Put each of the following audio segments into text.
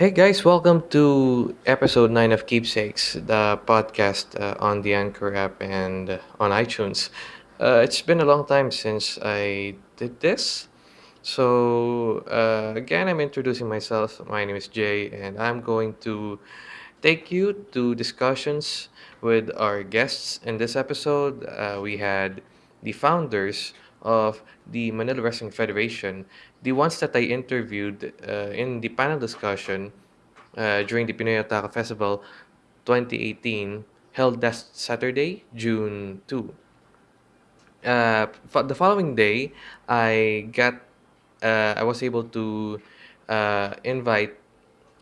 Hey guys, welcome to episode 9 of Keepsakes, the podcast uh, on the Anchor app and on iTunes. Uh, it's been a long time since I did this. So, uh, again, I'm introducing myself. My name is Jay, and I'm going to take you to discussions with our guests. In this episode, uh, we had the founders of the Manila Wrestling Federation, the ones that I interviewed uh, in the panel discussion uh, during the Pinoy Otaku Festival 2018, held last Saturday, June 2. Uh, the following day, I got uh, I was able to uh, invite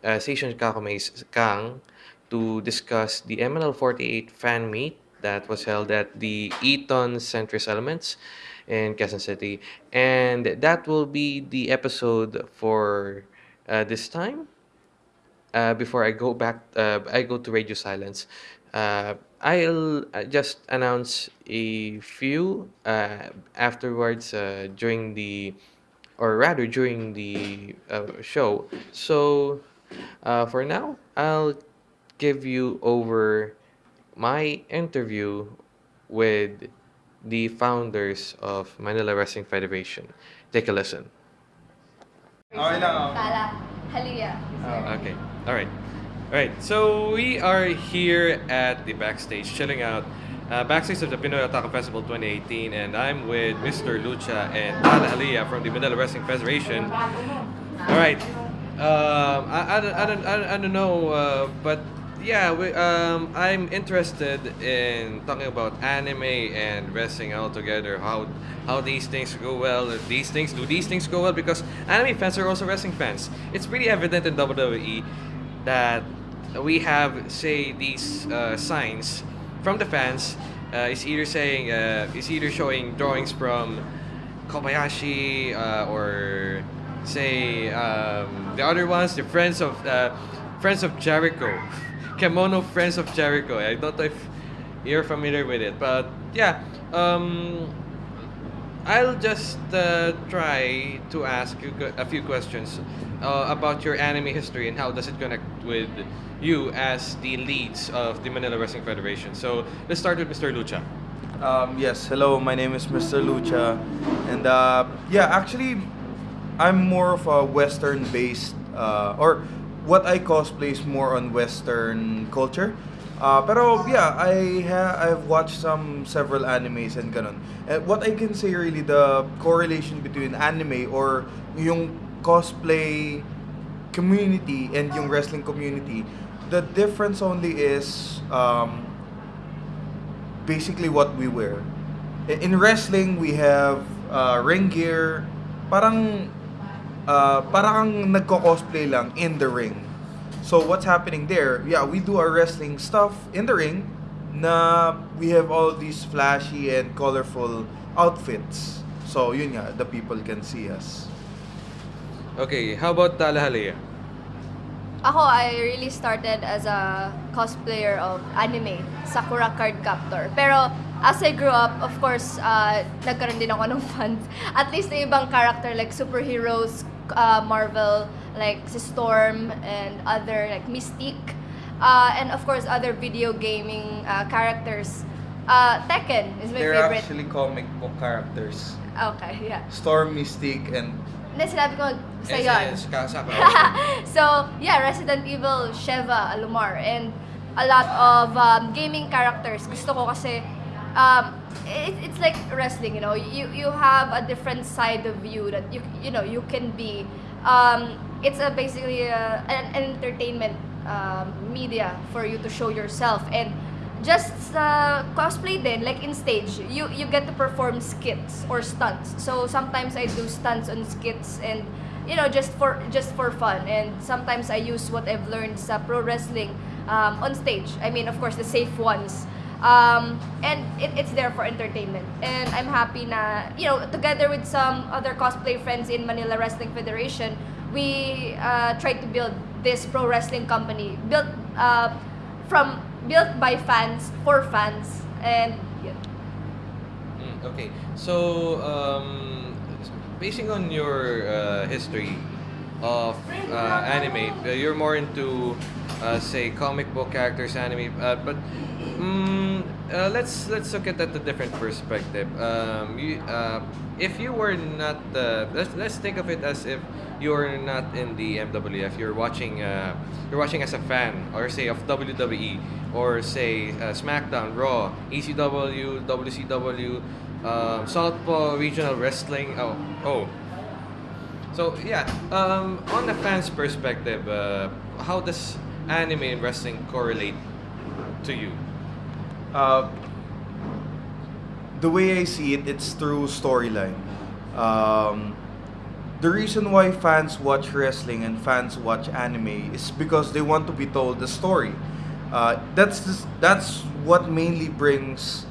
uh, Station Kakume's Kang to discuss the MNL 48 fan meet that was held at the Eton Centris Elements in Quezon City. And that will be the episode for uh, this time. Uh, before I go back, uh, I go to Radio Silence. Uh, I'll uh, just announce a few uh, afterwards during the, or rather during the show. So for now, I'll give you over my interview with the founders of Manila Wrestling Federation. Take a listen. Okay lang ako. Tala. Halia. is there. Okay. All right. All right. So we are here at the backstage, chilling out. Uh, backstage of the Pinoy Otaku Festival 2018, and I'm with Mr. Lucha and Tala Halia from the Manila Wrestling Federation. All right. Um, I, I, don't, I, don't, I don't I don't know, uh, but yeah, we, um, I'm interested in talking about anime and wrestling all together. How how these things go well. if These things do these things go well because anime fans are also wrestling fans. It's pretty evident in WWE that we have say these uh, signs from the fans. Uh, it's either saying uh, it's either showing drawings from Kobayashi uh, or say um, the other ones, the friends of uh, friends of Jericho, Kemono Friends of Jericho. I don't know if you're familiar with it, but yeah, um, I'll just uh, try to ask you a few questions uh, about your anime history and how does it connect with you as the leads of the Manila Wrestling Federation. So let's start with Mr. Lucha. Um, yes, hello, my name is Mr. Lucha. And uh, yeah, actually, I'm more of a Western based, uh, or what I cosplay is more on Western culture. Uh, pero yeah, I ha- I've watched some several animes and ganun. And what I can say really the correlation between anime or yung cosplay community and yung wrestling community, the difference only is um, basically what we wear. In wrestling, we have uh, ring gear. Parang uh, parang nagko-cosplay lang in the ring. So what's happening there? Yeah, we do our wrestling stuff in the ring. Na we have all these flashy and colorful outfits. So yun nga, the people can see us. Okay, how about Tala Halia? Ako, I really started as a cosplayer of anime, Sakura Card Captor. Pero as I grew up, of course, uh, nagkaroon din ako ng fans. At least na ibang character like superheroes, uh, Marvel, like si Storm and other like Mystique. Uh, and of course, other video gaming uh, characters. Uh, Tekken is my They're favorite. actually comic book characters. Okay, yeah. Storm, Mystique, and Hindi, sinabi ko sa Yes, yon. so yeah, Resident Evil, Sheva, Alumar, and a lot of um, gaming characters. Gusto ko kasi um, it, it's like wrestling, you know. You you have a different side of you that you you know you can be. Um, it's a basically a, an, an entertainment um, media for you to show yourself. And just uh, cosplay then like in stage you you get to perform skits or stunts. So sometimes i do stunts on skits and you know just for just for fun. And sometimes i use what i've learned sa pro wrestling um, on stage. I mean of course the safe ones um, and it, it's there for entertainment and i'm happy na you know together with some other cosplay friends in manila wrestling federation we uh, tried to build this pro wrestling company built uh, from built by fans for fans and yun. Mm, okay. So, um, basing on your uh, history, of uh, anime. Uh, You're more into, uh, say, comic book characters, anime. Uh, but uh, let's let's look at that a different perspective. Um, you, uh, if you were not, let's let's think of it as if you're not in the MWF. You're watching. You're watching as a fan, or say of WWE, or say SmackDown, Raw, ECW, WCW, um, Southpaw Regional Wrestling. Oh, oh. So yeah, um, on the fans' perspective, uh, how does anime and wrestling correlate to you? Uh, the way I see it, it's through storyline. Um, the reason why fans watch wrestling and fans watch anime is because they want to be told the story. Uh, that's just, that's what mainly brings,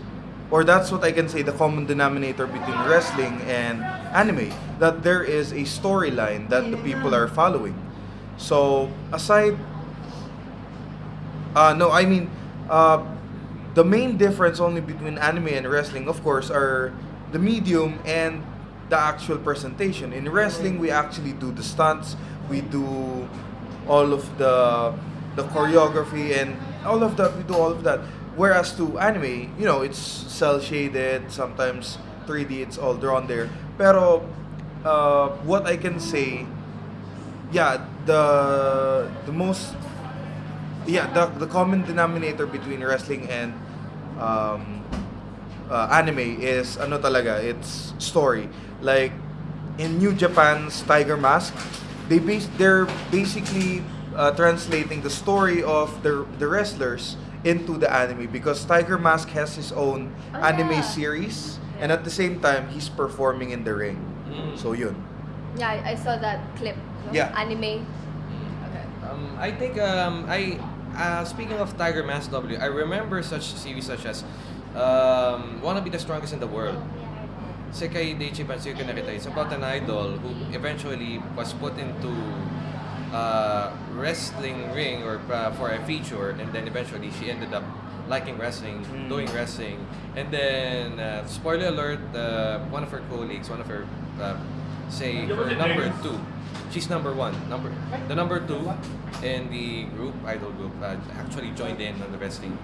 or that's what I can say the common denominator between wrestling and anime. That there is a storyline that the people are following. So aside uh, no, I mean, uh, the main difference only between anime and wrestling, of course, are the medium and the actual presentation. In wrestling, we actually do the stunts, we do all of the the choreography and all of that. We do all of that. Whereas to anime, you know, it's cell shaded, sometimes 3D, it's all drawn there. Pero uh, what I can say, yeah, the the most yeah the, the common denominator between wrestling and um, uh, anime is ano talaga it's story like in New Japan's Tiger Mask they base they're basically uh, translating the story of the the wrestlers into the anime because Tiger Mask has his own Oh, anime yeah. series and at the same time he's performing in the ring Mm. so yun Yeah, I, I saw that clip. No? Yeah. Anime. Okay. Um, I think um, I uh, speaking of Tiger Mask W, I remember such series such as um, Wanna Be the Strongest in the World. Sekai Daichi Bansuyo Nakita. It's about an idol who eventually was put into uh, wrestling ring or uh, for a feature, and then eventually she ended up liking wrestling, Mm. doing wrestling, and then uh, spoiler alert: uh, one of her colleagues, one of her uh, say her number two, she's number one, number the number two in the group idol group uh, actually joined in on the wrestling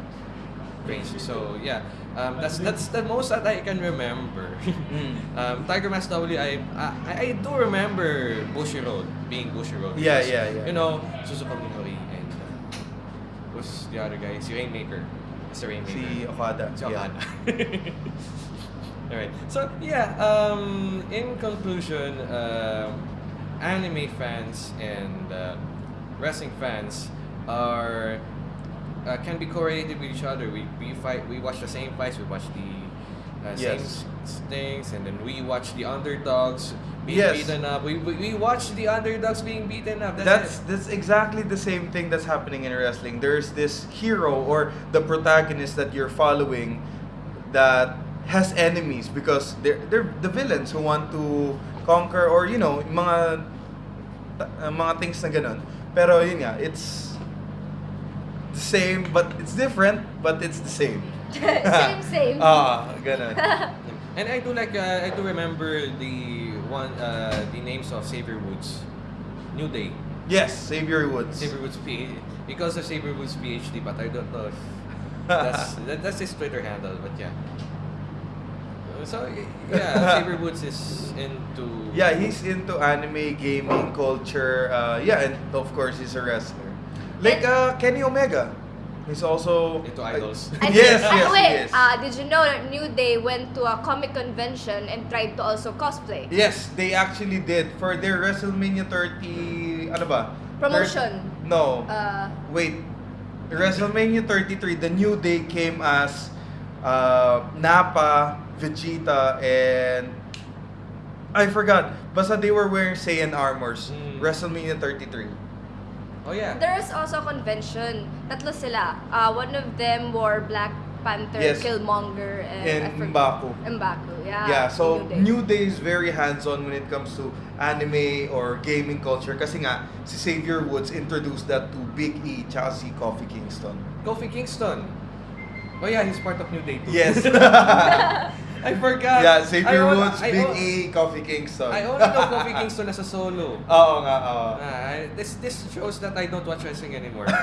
range. So yeah, um, that's that's the most that I can remember. Mm. um, Tiger Mask W, I, I I do remember Bushiroad being Bushiroad. Yeah, because, yeah, yeah. You know, Suzuki Minoru and uh, who's the other guy? Si Rainmaker. Rainmaker. si Okada Si yeah. Okada. Alright. So yeah, um, in conclusion, um, anime fans and uh, wrestling fans are uh, can be correlated with each other. We we fight. We watch the same fights. We watch the uh, same Yes. s- things, and then we watch the underdogs being Yes. beaten up. We, we we watch the underdogs being beaten up. That's, that's that's exactly the same thing that's happening in wrestling. There's this hero or the protagonist that you're following that has enemies because they're they're the villains who want to conquer or you know mga uh, mga things na ganun. Pero yun nga, it's the same but it's different but it's the same. same, same. Ah, ganun. And I do like uh, I do remember the one uh, the names of Xavier Woods, New Day, Yes, Xavier Woods. Xavier Woods P because of Xavier Woods PhD, but I don't know if that's that, that's his Twitter handle, but yeah. So yeah, Xavier Woods is into Yeah, he's into anime, gaming, culture. Uh, yeah, and of course, he's a wrestler. Like uh, Kenny Omega. He's also Into idols. I yes, think, yes, the way, yes. uh, did you know that New Day went to a comic convention and tried to also cosplay? yes, they actually did for their WrestleMania 30. Ano ba? Promotion. Thir- no. Uh, Wait. WrestleMania 33, the New Day came as uh, Nappa, Vegeta, and I forgot. Basta they were wearing Saiyan armors. Mm. WrestleMania 33. Oh yeah. there was also a convention. Tatlo sila. Uh, one of them wore Black Panther, Yes. Killmonger, and, And M'Baku. M'Baku, yeah. Yeah, so Day. New Day is very hands-on when it comes to anime or gaming culture kasi nga si Xavier Woods introduced that to Big E tsaka si Kofi Kingston. Kofi Kingston. Oh yeah, he's part of New Day too. Yes. I forgot. Yeah, Xavier I on- Woods, I Big on- E, Coffee Kingston. I only know Kofi Kingston as a solo. Oo nga, oo. Ah, this this shows that I don't watch wrestling anymore.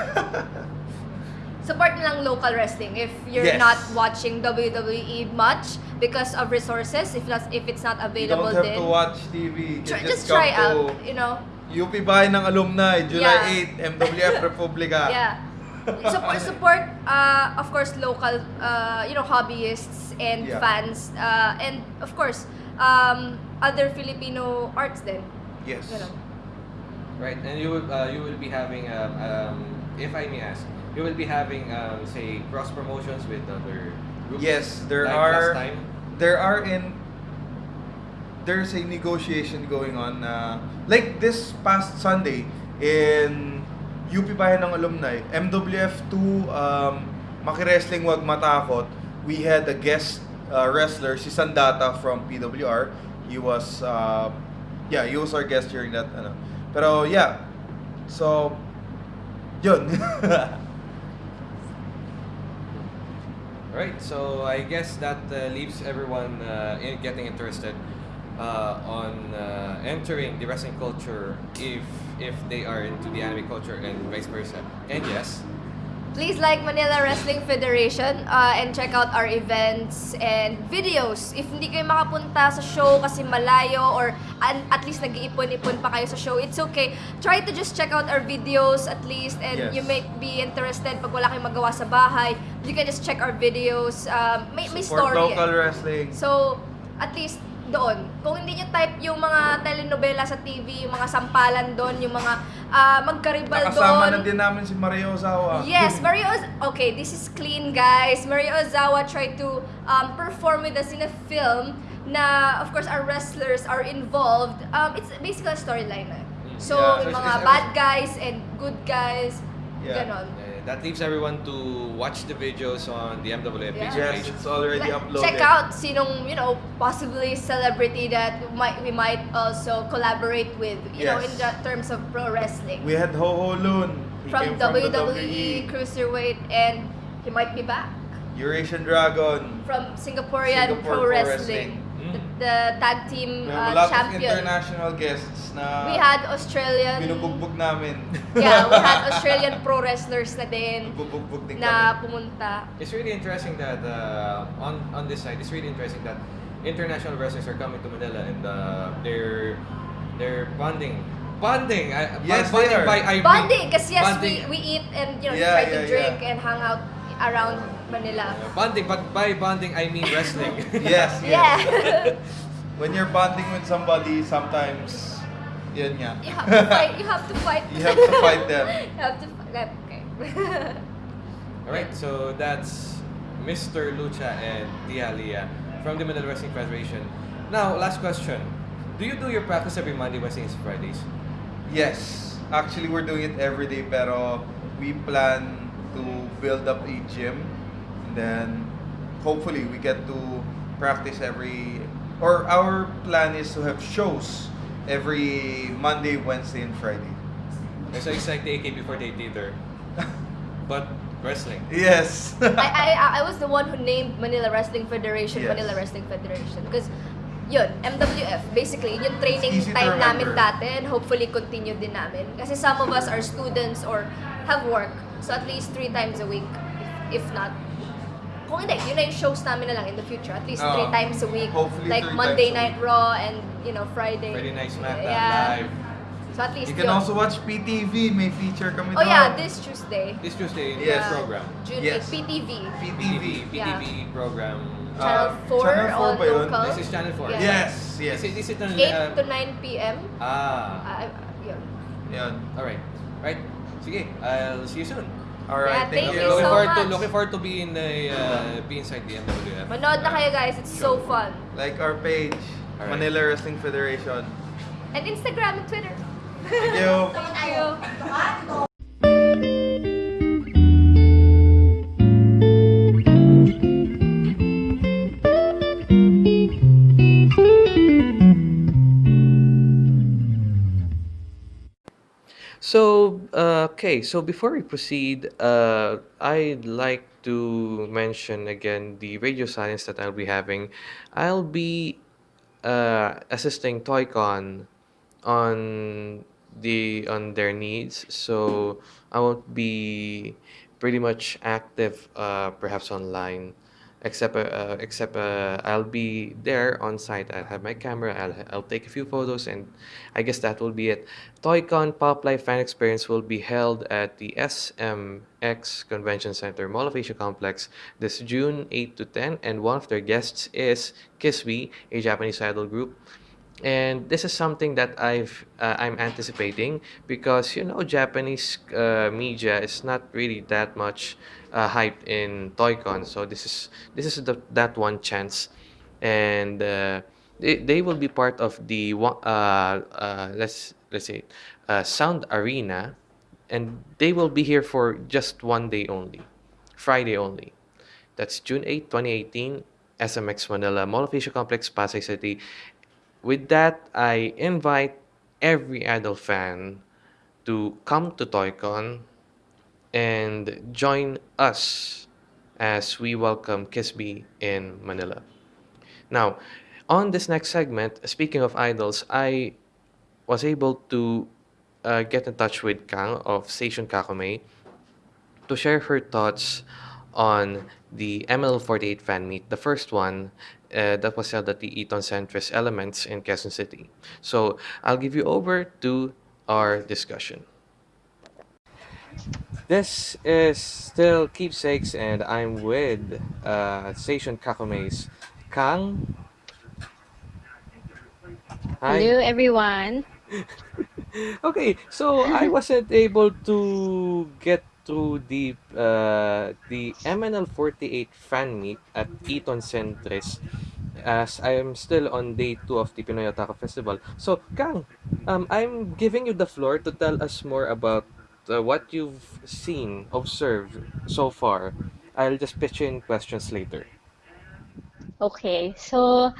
Support na lang local wrestling if you're Yes. not watching WWE much because of resources. If not, if it's not You available don't have din. to watch TV. You Try, just come try out, you know. UP Bahay ng Alumni, July Yeah. 8, MWF Republica. Yeah. Support support uh, of course local uh, you know hobbyists and Yeah. fans uh, and of course um, other Filipino arts then. Yes. Ganun. right, and you will uh, you will be having um, um, if I may ask, you will be having um, say cross promotions with other groups. Yes, there like are last time. there are in there's a negotiation going on na like this past Sunday in UP Bayan ng Alumni, MWF2 um Maki-Wrestling Wag Matakot, we had a guest uh, wrestler si Sandata from PWR. He was uh, yeah, he was our guest during that ano. Pero yeah. So yun. Right, so I guess that uh, leaves everyone uh, in getting interested uh, on uh, entering the wrestling culture if if they are into the anime culture and vice versa. And yes, Please like Manila Wrestling Federation uh, and check out our events and videos. If hindi kayo makapunta sa show kasi malayo or at least nag-iipon-ipon pa kayo sa show, it's okay. Try to just check out our videos at least and Yes. you may be interested pag wala kayong magawa sa bahay. You can just check our videos. Um, may, may Support story. local eh. wrestling. So, at least doon. Kung hindi nyo type yung mga telenovela sa TV, yung mga sampalan doon, yung mga ah, magkaribal Nakasama doon. na din namin si Mario Ozawa. Yes, Mario Oz- Okay, this is clean, guys. Mario Ozawa tried to um, perform with us in a film na, of course, our wrestlers are involved. Um, it's basically a storyline. eh. So, Yeah, so it's- mga it's- bad guys and good guys, Yeah. ganon. uh, that leaves everyone to watch the videos on the MWF Yeah. Yes, page. it's already Like, uploaded. check out sinong, you know, possibly celebrity that might we might also collaborate with, you know, in Yes. the terms of pro wrestling. We had Ho Ho Loon. He From came the WWE, Cruiserweight, and he might be back. Eurasian Dragon. from Singaporean Singapore Pro Pro Wrestling, Wrestling. The, Mm. the tag team We have a uh, lot of champion. international guests na We had Australian, binubugbog namin. yeah, we had Australian pro wrestlers na din Binubugbog din na kami. pumunta. It's really interesting that uh, on on this side, it's really interesting that international wrestlers are coming to Manila and uh, they're they're bonding, bonding. I, Yes, bonding they are. by I Bonding, kasi yes, bonding. we, we eat and you know Yeah, try to yeah, drink yeah. and hang out around Manila. Bonding, but by bonding I mean wrestling. Yes, yes. Yeah. When you're bonding with somebody, sometimes, yun nga. you have to fight. You have to fight. You have to fight them. you have to fight. Okay. All right, so that's Mr. Lucha and Tia Lia from the Manila Wrestling Federation. Now, last question. Do you do your practice every Monday, Wednesdays, and Fridays? Yes. Actually, we're doing it every day, pero we plan to build up a gym. And then, hopefully, we get to practice every... Or our plan is to have shows every Monday, Wednesday, and Friday. So it's like the AKB48 theater, but wrestling. Yes. I, I I was the one who named Manila Wrestling Federation Yes. Manila Wrestling Federation because yun, MWF, basically, yun yung training It's easy to time namin remember. dati and hopefully continue din namin. Kasi some of us are students or have work. So at least three times a week, if, if not. Kung hindi, yun na yung shows namin na lang in the future. At least three times a week. Hopefully like three Monday times Night Raw and, you know, Friday. Friday Night SmackDown Yeah. live. So at least You can yun. also watch PTV. May feature kami Oh doon. yeah, this Tuesday. This Tuesday, Yes. this program. June Yes. 8, PTV. PTV. PTV program. Channel Uh, 4 Channel 4 all local. This is Channel 4. Yeah. Yes, yes. Is it, is it on, 8 uh, to 9 p.m. Ah, Uh, yun. Yan. alright. Right. Sige, I'll see you soon. Alright, Yeah, thank, thank you. you looking so forward to much. looking forward to be in the uh, be inside the MWF. Manood na kayo guys, it's so fun. Like our page, Alright. Manila Wrestling Federation. And Instagram and Twitter. Thank you. Thank you. So uh, okay, so before we proceed, uh, I'd like to mention again the radio science that I'll be having. I'll be uh, assisting Toycon on the on their needs, so I won't be pretty much active, uh, perhaps online, except uh, uh, except uh, I'll be there on site. I'll have my camera. I'll I'll take a few photos, and I guess that will be it. Toycon Pop Life Fan Experience will be held at the SMX Convention Center, Mall of Asia Complex, this June 8 to 10, and one of their guests is KissBee, a Japanese idol group and this is something that I've uh, I'm anticipating because you know Japanese uh, media is not really that much uh, hyped in Toycon. So this is this is the that one chance. And uh, they, they will be part of the uh, uh, let's let's say sound arena. And they will be here for just one day only Friday only. That's June 8 2018 SMX Manila Mall of Asia Complex Pasay City with that, I invite every idol fan to come to ToyCon and join us as we welcome KissBee in Manila. Now, on this next segment, speaking of idols, I was able to uh, get in touch with Kang of Station Kakome to share her thoughts on the MNL48 fan meet, the first one uh, that was held at the Eton Centris Elements in Quezon City. So I'll give you over to our discussion. This is still Keepsakes, and I'm with uh, Station Kakume's Kang. Hi. Hello, everyone. Okay, so I wasn't able to get through the uh, the MNL48 fan meet at Eton Centris as I am still on day two of the Pinoy Otaku Festival. So, Kang, um, I'm giving you the floor to tell us more about uh, what you've seen, observed so far. I'll just pitch in questions later. Okay, so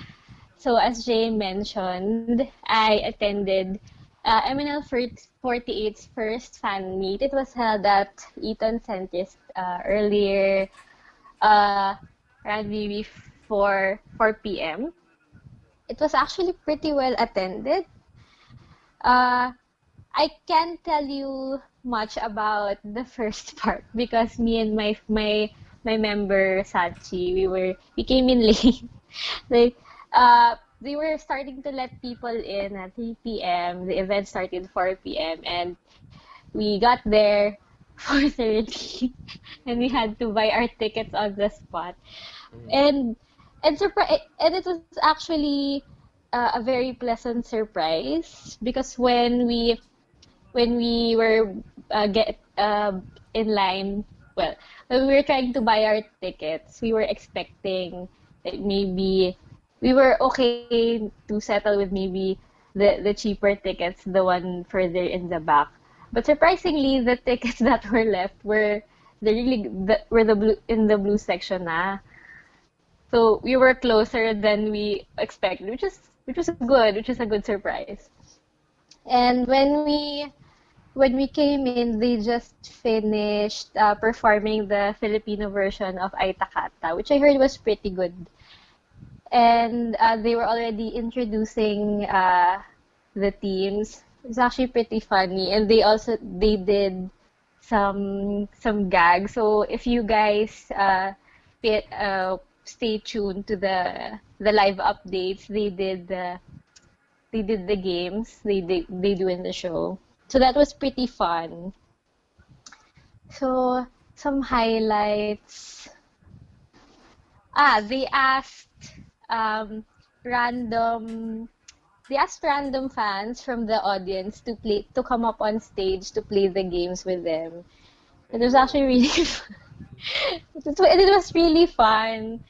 so as Jay mentioned, I attended uh, MNL 48's first fan meet. It was held at Eton Centris uh, earlier, uh, around maybe 4 4 p.m. It was actually pretty well attended. Uh, I can't tell you much about the first part because me and my my my member Sachi, we were we came in late. like uh they were starting to let people in at 3 p.m. The event started 4 p.m. and we got there 4:30 and we had to buy our tickets on the spot. And and surpri- and it was actually uh, a very pleasant surprise because when we when we were uh, get uh, in line, well, when we were trying to buy our tickets, we were expecting that maybe we were okay to settle with maybe the the cheaper tickets, the one further in the back. But surprisingly, the tickets that were left were the really the, were the blue in the blue section na. So we were closer than we expected, which is which was good, which is a good surprise. And when we when we came in, they just finished uh, performing the Filipino version of Aitakatta, which I heard was pretty good. And uh, they were already introducing uh, the teams. It's actually pretty funny, and they also they did some some gags. So if you guys uh, pay, uh, stay tuned to the the live updates, they did the they did the games they they, they do in the show. So that was pretty fun. So some highlights. Ah, they asked um, random they asked random fans from the audience to play to come up on stage to play the games with them. It was actually really fun. it, was, really fun.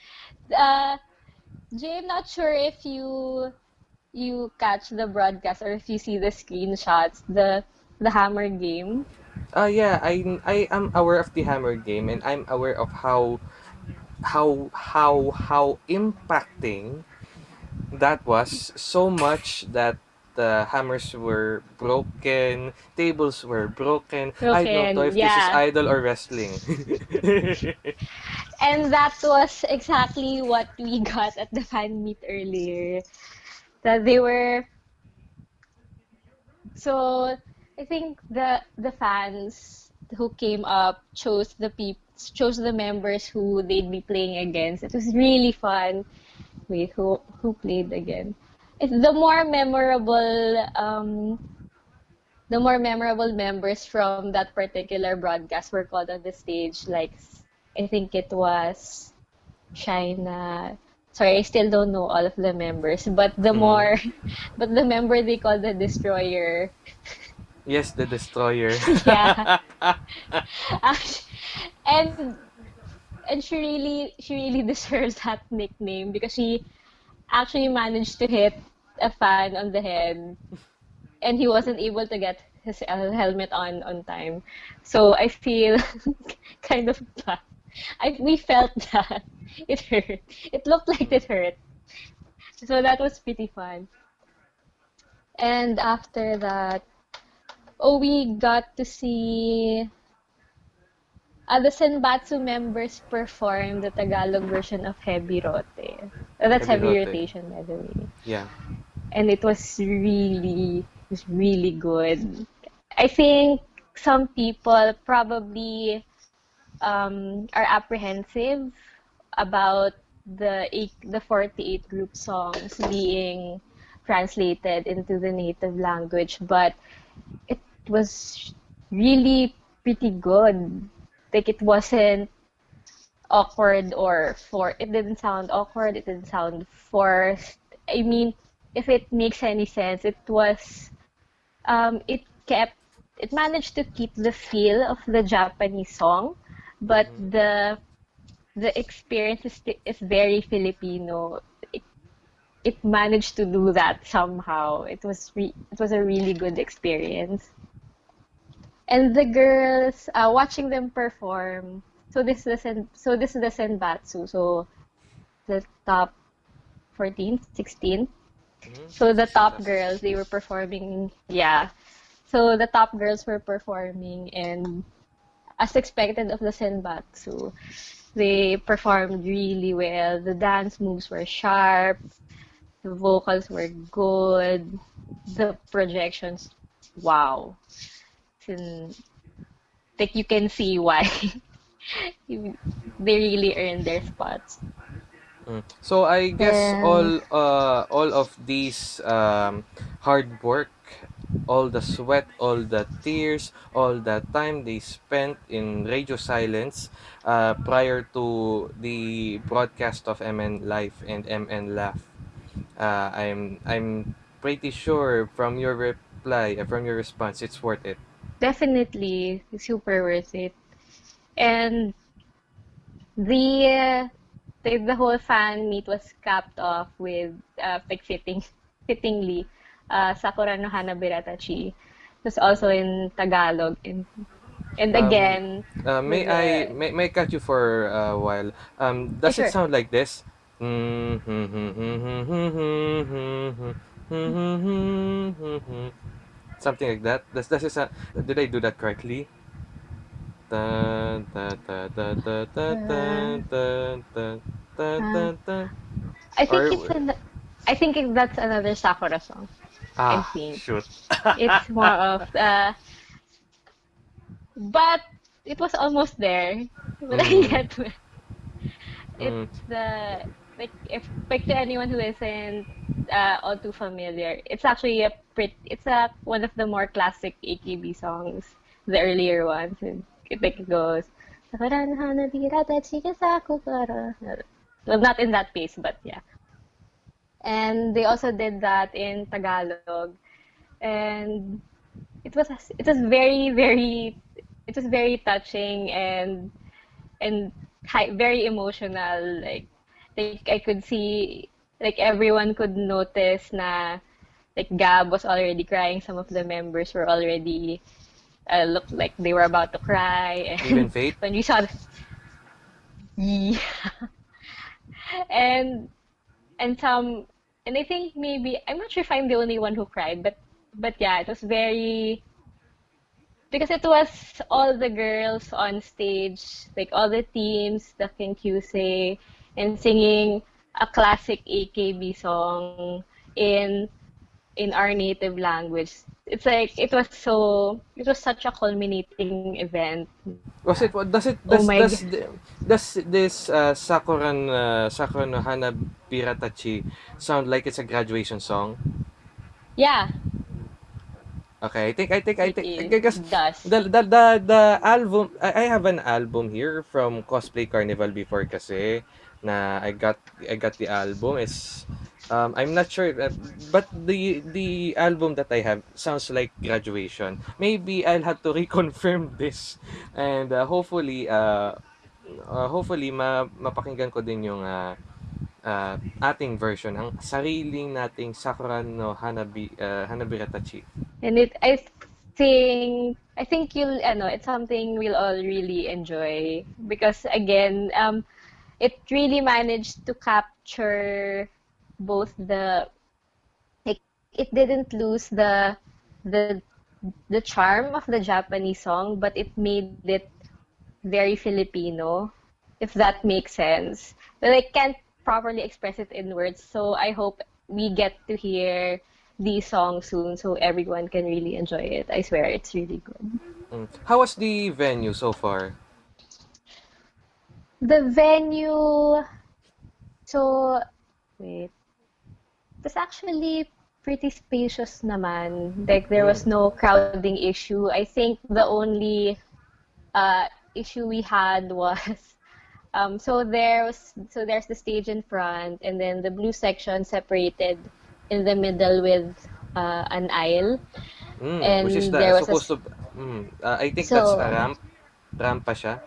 Uh, Jay, I'm not sure if you you catch the broadcast or if you see the screenshots, the the hammer game. Uh, yeah, I I am aware of the Hammer game, and I'm aware of how how how how impacting that was so much that the hammers were broken, tables were broken. I don't know Broken, if this is idol or wrestling. And that was exactly what we got at the fan meet earlier. That they were so I think the the fans who came up chose the peop chose the members who they'd be playing against. It was really fun. Wait, who who played again? It's the more memorable um the more memorable members from that particular broadcast were called on the stage. Like I think it was China. Sorry, I still don't know all of the members, but the more, but the member they call the destroyer. yes, the destroyer. Yeah. Act- and and she really she really deserves that nickname because she actually managed to hit a fan on the head and he wasn't able to get his helmet on on time. So I feel kind of. I we felt that it hurt. It looked like it hurt. So that was pretty fun. And after that, oh, we got to see uh, the Senbatsu members performed the Tagalog version of Heavy Rote. Uh, that's Heavy heavy, Rote. rotation, by the way. yeah. And it was really, it was really good. I think some people probably um, are apprehensive about the eight, the 48 group songs being translated into the native language, but it was really pretty good. Like it wasn't awkward or for it didn't sound awkward, it didn't sound forced. I mean, if it makes any sense, it was um it kept it managed to keep the feel of the Japanese song, but the the experience is, is very Filipino. It, it managed to do that somehow. It was re- it was a really good experience. And the girls, uh, watching them perform. So this is the sen- so this is the senbatsu. So the top 14, 16. So the top girls, they were performing. Yeah. So the top girls were performing, and as expected of the senbatsu, they performed really well. The dance moves were sharp. The vocals were good. The projections, wow. And, like you can see why they really earn their spots. Mm. So I guess all uh all of these um hard work, all the sweat, all the tears, all the time they spent in radio silence uh prior to the broadcast of MN Live and MN Laugh. Uh I'm I'm pretty sure from your reply, uh, from your response, it's worth it. Definitely super worth it. And the the, the whole fan meet was capped off with uh, like fitting fittingly uh, Sakura no Hanabiratachi. It was also in Tagalog and and Um, again Uh, may I the- may, may I cut you for a while? Um, does Yeah, it sound like this? something like that. That's that's just a, did I do that correctly? I think it's an, I think that's another Sakura song. Ah, I think. shoot. it's more of uh, but it was almost there. But mm. I get it. Mm. It's mm. the like if back to anyone who isn't uh, all too familiar, it's actually a pretty it's a one of the more classic AKB songs, the earlier ones. And it goes "Sakura no hanabira tachiga sa. Well, not in that pace, but yeah. And they also did that in Tagalog, and it was it was very very it was very touching and and high, very emotional like like I could see like everyone could notice na like Gab was already crying. Some of the members were already uh, looked like they were about to cry. And Even Fate? when we saw the, yeah. And and some and I think maybe I'm not sure if I'm the only one who cried, but but yeah, it was very because it was all the girls on stage, like all the teams, the Kenkyusei, and singing a classic AKB song in in our native language. It's like it was so it was such a culminating event. Was it does it Oh does my does the- does this uh, Sakuran uh, Sakura no Hana Biratachi sound like it's a graduation song? Yeah, Okay, I think I think I think because does. the the the, the album I, I have an album here from Cosplay Carnival before kasi na I got I got the album is um I'm not sure uh, but the the album that I have sounds like graduation. Maybe I'll have to reconfirm this and uh, hopefully uh, uh hopefully ma mapakinggan ko din yung uh, uh, ating version ang sariling nating Sakura no Hanabi uh, Hanabiratachi. And it, I think, I think you'll, ano, it's something we'll all really enjoy because again, um, it really managed to capture both the, like, it didn't lose the, the, the charm of the Japanese song, but it made it very Filipino, if that makes sense. But I can't properly express it in words, so I hope we get to hear these songs soon so everyone can really enjoy it. I swear it's really good. Mm. How was the venue so far? The venue, so wait, it's actually pretty spacious naman. Like there was no crowding issue. I think the only uh, issue we had was um, so there was so there's the stage in front and then the blue section separated in the middle with uh, an aisle Mm, which is and the there was a supposed s- to mm, uh, I think that's a so ramp. Ramp pa siya.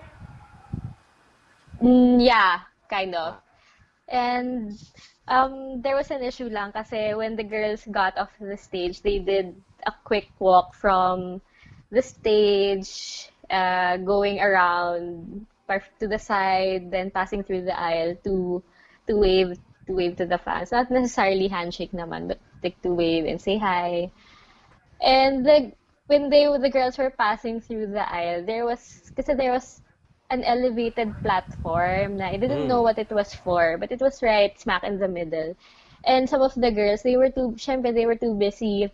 Mm, yeah kind of. Ah. and um, there was an issue lang kasi when the girls got off the stage they did a quick walk from the stage uh, going around to the side then passing through the aisle to to wave to wave to the fans. Not necessarily handshake naman but like to wave and say hi. And the when they the girls were passing through the aisle, there was because there was an elevated platform na I didn't know Mm. what it was for, but it was right smack in the middle. And some of the girls, they were too, syempre, they were too busy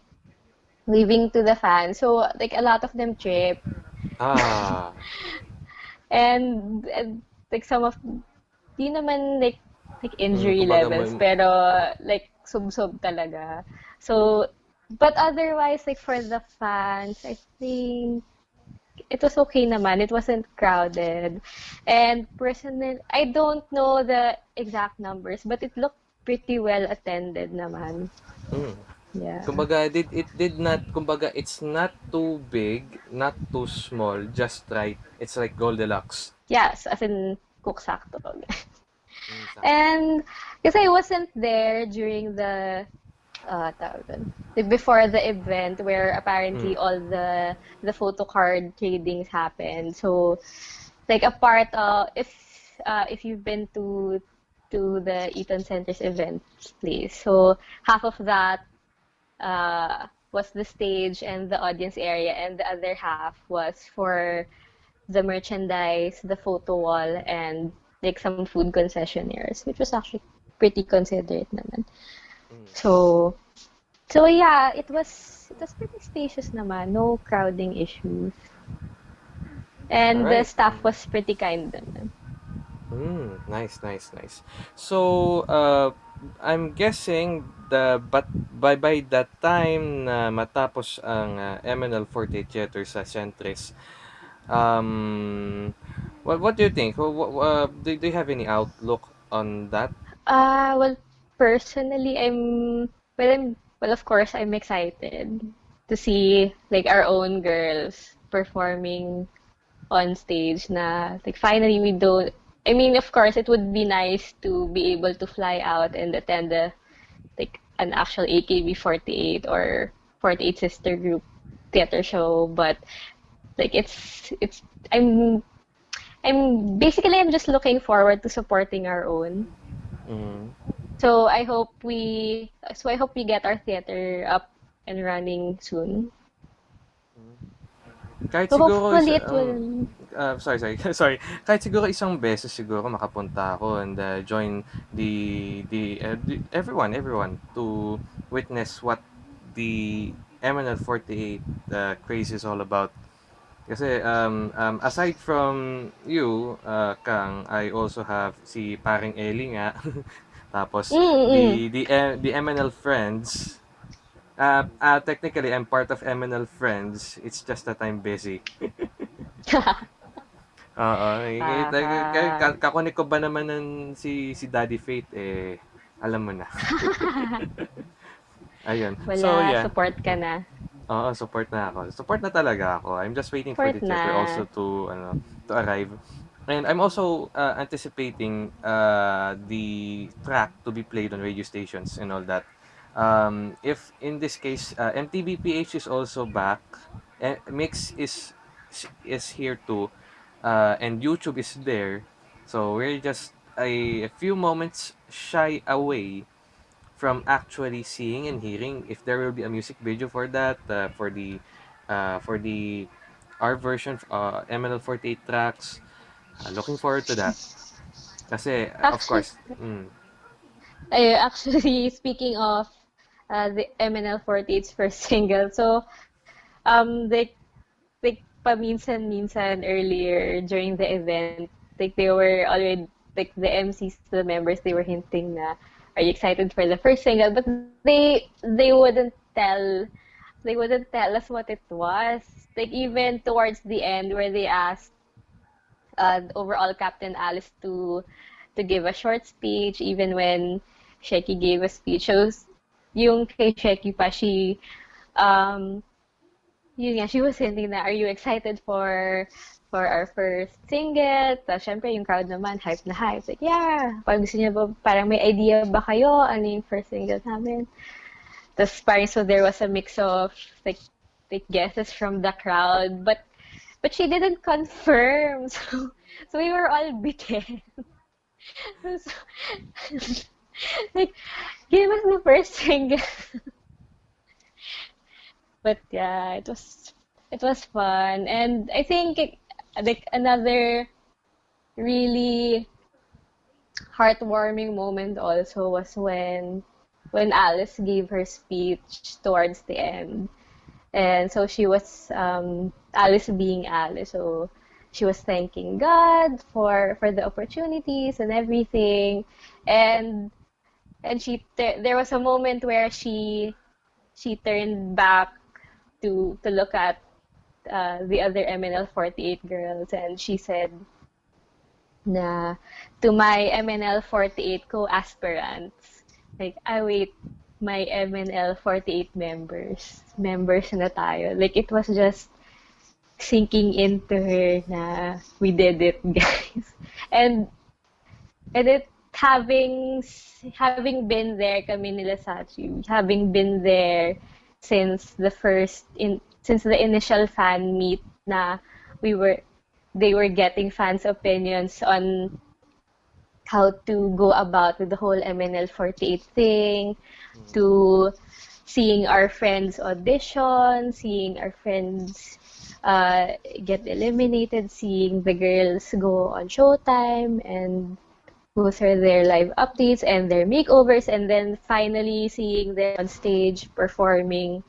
waving to the fans. So, like, a lot of them tripped. Ah. And, and like, some of, di naman, like, like Mm, injury kumbaga levels, may pero, like, sub-sub talaga. So, but otherwise, like, for the fans, I think, it was okay naman. It wasn't crowded. And personal, I don't know the exact numbers, but it looked pretty well attended naman. Mm. Yeah. Kumbaga, did it did not kumbaga it's not too big, not too small, just right. It's like Goldilocks. Yes, as in cook sakto. And because I wasn't there during the uh, before the event where apparently Mm. all the the photo card tradings happened. So like a part of if uh, if you've been to to the Eton Centris event place, so half of that uh, was the stage and the audience area, and the other half was for the merchandise, the photo wall, and like some food concessionaires, which was actually pretty considerate naman. Mm. So, so yeah, it was it was pretty spacious naman, no crowding issues, and the Alright. staff was pretty kind naman. Mm, nice, nice, nice. So, uh, I'm guessing the but by by that time na matapos ang uh, MNL48 theater sa Centris, um, what what do you think? Uh, do, do you have any outlook on that? Uh, well, personally, I'm well, I'm well, of course, I'm excited to see like our own girls performing on stage na like finally we don't I mean of course it would be nice to be able to fly out and attend a like an actual AKB48 or 48 sister group theater show but like it's it's I'm I'm basically I'm just looking forward to supporting our own Mm. So I hope we so I hope we get our theater up and running soon. Kahit So siguro, hopefully it will. uh, sorry, sorry, sorry. Kahit siguro isang beses siguro makapunta ako and uh, join the the, uh, the everyone, everyone to witness what the MNL48 uh, craze is all about. Kasi um, um, aside from you, uh, Kang, I also have si paring Ellie nga. Tapos Mm-mm. the the uh, the MNL friends. Uh, uh, technically, I'm part of MNL friends. It's just that I'm busy. Oo, eh, eh, kakunik ko ba naman ng si si Daddy Fate eh alam mo na. Ayun. Wala, So yeah. support ka na. Oo, support na ako. Support na talaga ako. I'm just waiting for Support the theater na. also to ano to arrive. And I'm also uh, anticipating uh, the track to be played on radio stations and all that. Um, if in this case uh, MTV PH is also back, eh, Myx is is here too, uh, and YouTube is there. So we're just a, a few moments shy away from actually seeing and hearing if there will be a music video for that uh, for the uh, for the our version uh, MNL48 tracks uh, looking forward to that kasi uh, of course mm, ay, actually, speaking of uh, the MNL48's first single, so um, they like paminsan-minsan earlier during the event, like they were already like the MCs, the members, they were hinting na, are you excited for the first single? But they they wouldn't tell they wouldn't tell us what it was. Like even towards the end where they asked uh, overall Captain Alice to to give a short speech, even when Sheki gave a speech. So, yung kay Sheki pa, she, um, yun nga, she was hinting na, are you excited for for our first single? Tapos, syempre, yung crowd naman, hype na hype. Like, yeah, parang gusto niya ba, parang may idea ba kayo? Ano yung first single namin? Tapos, parang, so there was a mix of, like, like guesses from the crowd. But, but she didn't confirm. So, so we were all bitten. so, like, give us the first thing. but yeah, it was it was fun, and I think it, like another really heartwarming moment also was when when Alice gave her speech towards the end. And so she was um, Alice being Alice. So she was thanking God for for the opportunities and everything. And and she there was a moment where she she turned back to to look at uh, the other MNL48 girls and she said na to my MNL48 co-aspirants like I wait my MNL48 members. Members na tayo. Like it was just sinking into her na we did it guys. And and it having having been there kami nila Sachi having been there since the first in since the initial fan meet na we were they were getting fans opinions on how to go about with the whole MNL48 thing to seeing our friends audition seeing our friends uh, get eliminated seeing the girls go on showtime and go through their live updates and their makeovers and then finally seeing them on stage performing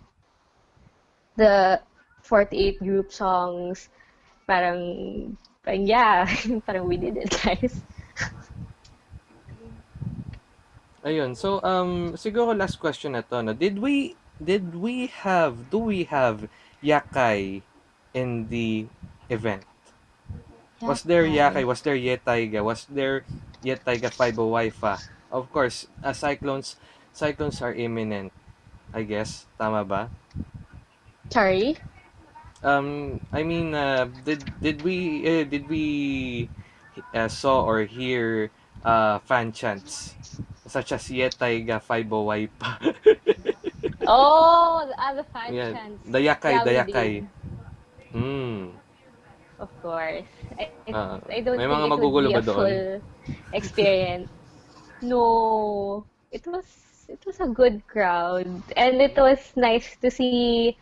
the 48 group songs. Parang, parang yeah parang we did it guys ayun so um siguro last question na to no did we did we have do we have Yakai in the event Was there Yakai? Was there Yetaiga? Was there Yetaiga 5 Wi-Fi? Of course, uh, cyclones cyclones are imminent. I guess tama ba? sorry Um, I mean, uh, did did we uh, did we uh, saw or hear uh, fan chants such as Yetaiga 5 Wi-Fi? oh the other fan yeah, the we Yakai. did. Hmm. of course I, Ah, I don't may think mga magugulo ba doon? full experience no it was it was a good crowd, and it was nice to see.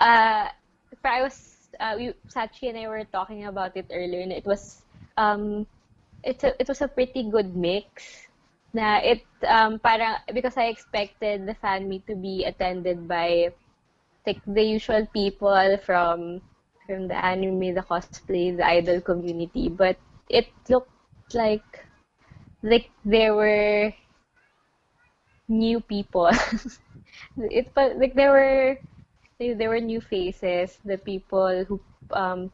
Uh, I was uh, we, Sachi and I were talking about it earlier, and it was um, it's a, it was a pretty good mix. Na it um parang because I expected the fan meet to be attended by like the usual people from from the anime, the cosplay, the idol community, but it looked like like there were new people. it like there were there were new faces, the people who um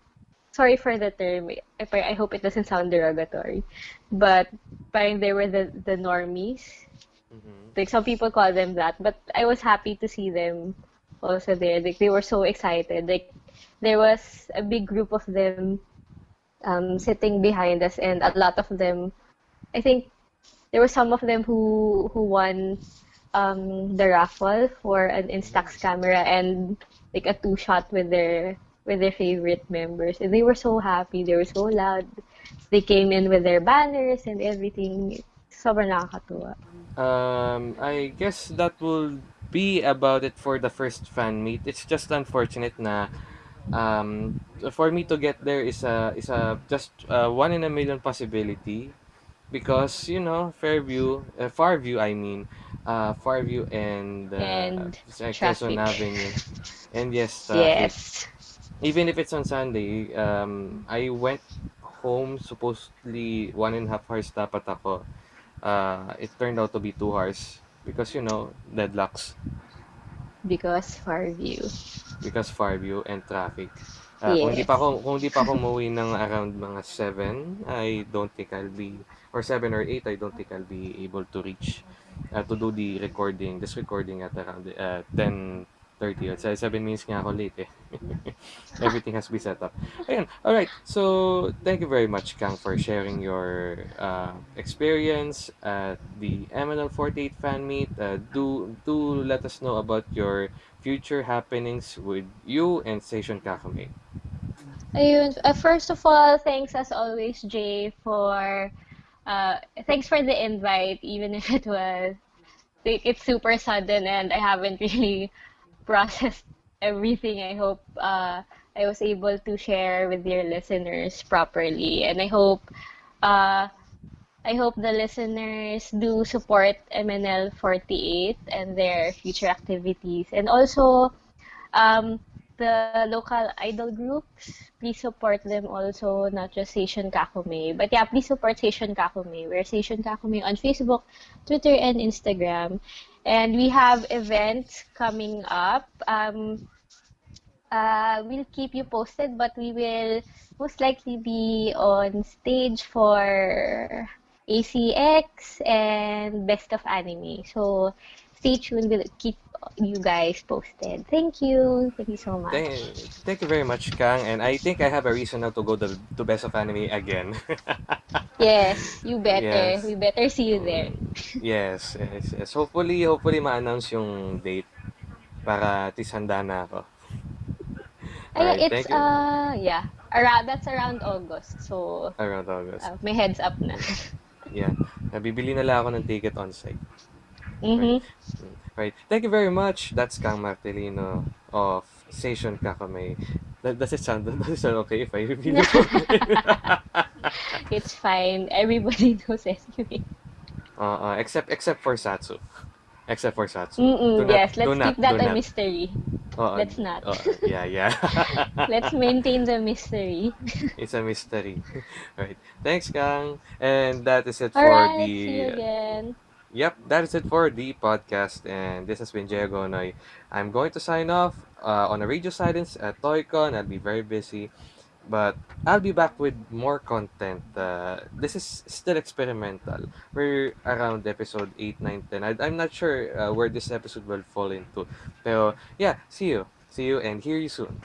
sorry for the term. If I, I hope it doesn't sound derogatory, but parang there were the the normies. Mm-hmm. Like some people call them that, but I was happy to see them also there. Like they were so excited. Like there was a big group of them um, sitting behind us, and a lot of them, I think there were some of them who who won um, the raffle for an Instax camera and like a two shot with their with their favorite members, and they were so happy. They were so loud. They came in with their banners and everything. Sobrang nakakatuwa. Um, I guess that will be about it for the first fan meet. It's just unfortunate na um, for me to get there is a is a just uh, one in a million possibility because you know Fairview, uh, Farview, I mean, uh, Farview and uh, And Quezon. Avenue, and yes, traffic. Yes. Even if it's on Sunday, um, I went home supposedly one and a half hours dapat ako. Uh, it turned out to be two hours because you know deadlocks Because far view. because Farview and traffic. Uh, kung hindi Yes. pa ako kung hindi pa ako umuwi ng around mga 7, I don't think I'll be or 7 or 8, I don't think I'll be able to reach uh, to do the recording, this recording at around uh, 10:30. At 7 minutes nga ako late eh. Everything has to be set up. Ayun. All right. So, thank you very much Kang for sharing your uh, experience at the MNL48 fan meet. Uh, do do let us know about your future happenings with you and Station Kakame. Ayun. Uh, first of all, thanks as always, Jay, for uh, thanks for the invite, even if it was it's super sudden and I haven't really processed everything. I hope uh, I was able to share with your listeners properly, and I hope uh, I hope the listeners do support MNL 48 and their future activities, and also um, the local idol groups, please support them also, not just Seishun Kakume. But yeah, please support Station Kakume. We're Station Kakume on Facebook, Twitter, and Instagram. And we have events coming up. Um, uh, we'll keep you posted, but we will most likely be on stage for ACX and Best of Anime. So stay tuned. We'll keep you guys posted. Thank you. Thank you so much. Thank, thank you very much, Kang. And I think I have a reason now to go to, to Best of Anime again. Yes, you better. Yes. We better see you there. Mm, yes, yes, yes. Hopefully, hopefully ma-announce yung date para at least handa na ako. Ay, Alright, it's thank you. uh yeah, around that's around August. So Around August. uh, may heads up na. Yeah. Nabibili na lang ako ng ticket on site. Mhm. Mm, Right. Thank you very much. That's Kang Martelino of Station Kakame. That, does it sound does it sound okay if I reveal it? It's fine. Everybody knows anyway. uh, uh, except except for Satsu. Except for Satsu. Mm-mm, not- yes, let's not- keep that a not. mystery. Oo, Let's not. oo, yeah, yeah. Let's maintain the mystery. It's a mystery. right. Thanks, Kang. And that is it for Alright, the. see you again. Yep, that is it for the podcast. And this has been Jay Gonoy. I'm going to sign off uh, on a radio silence at ToyCon. I'll be very busy. But I'll be back with more content. Uh, this is still experimental. We're around episode 8, 9, 10. I, I'm not sure uh, where this episode will fall into. Pero yeah, see you. See you and hear you soon.